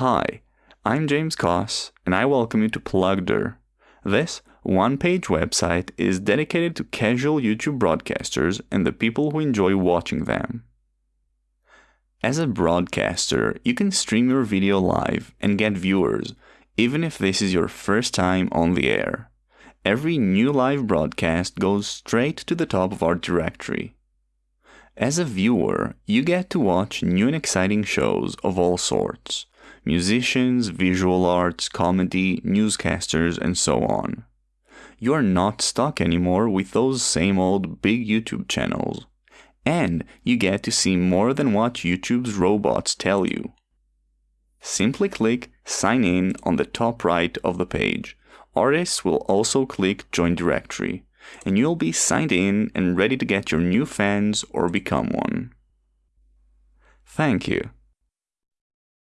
Hi, I'm James Koss, and I welcome you to Plugder. This one page website is dedicated to casual YouTube broadcasters and the people who enjoy watching them. As a broadcaster, you can stream your video live and get viewers, even if this is your first time on the air. Every new live broadcast goes straight to the top of our directory. As a viewer, you get to watch new and exciting shows of all sorts musicians, visual arts, comedy, newscasters, and so on. You are not stuck anymore with those same old big YouTube channels. And you get to see more than what YouTube's robots tell you. Simply click Sign In on the top right of the page. Artists will also click Join Directory, and you'll be signed in and ready to get your new fans or become one. Thank you.